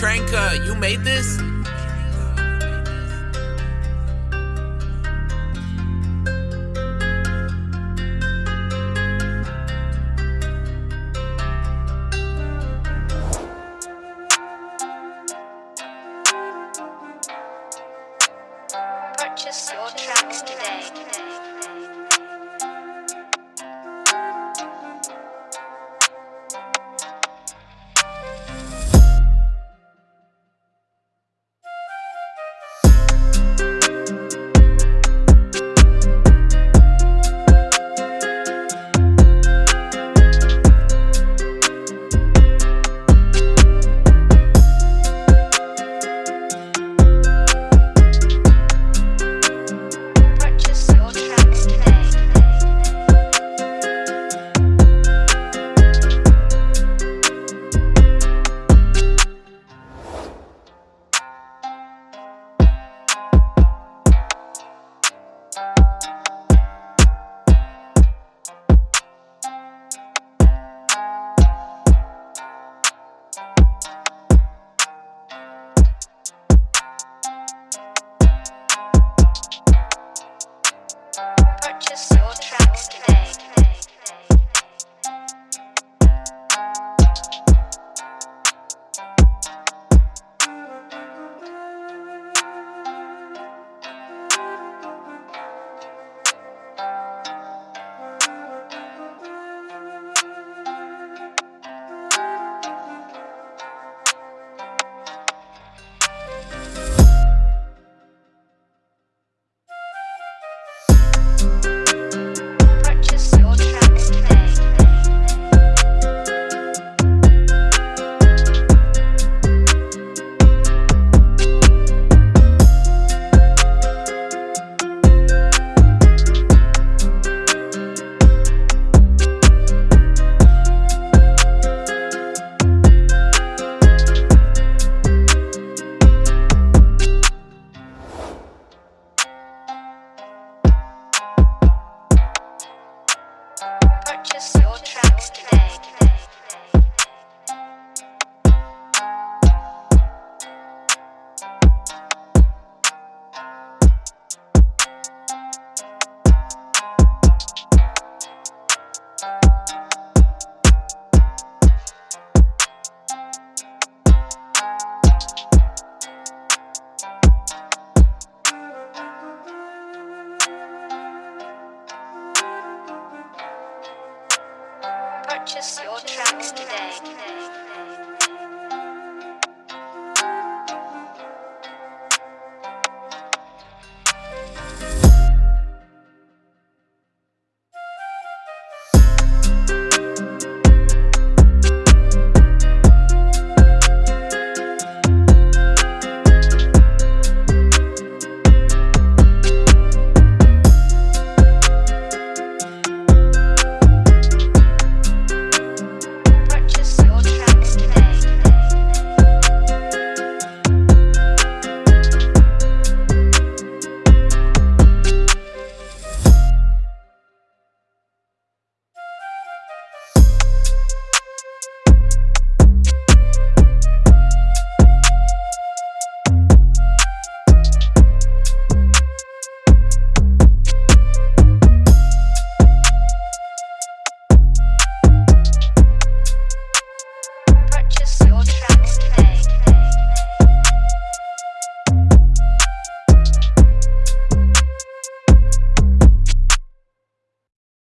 Tranka, you made this? your track.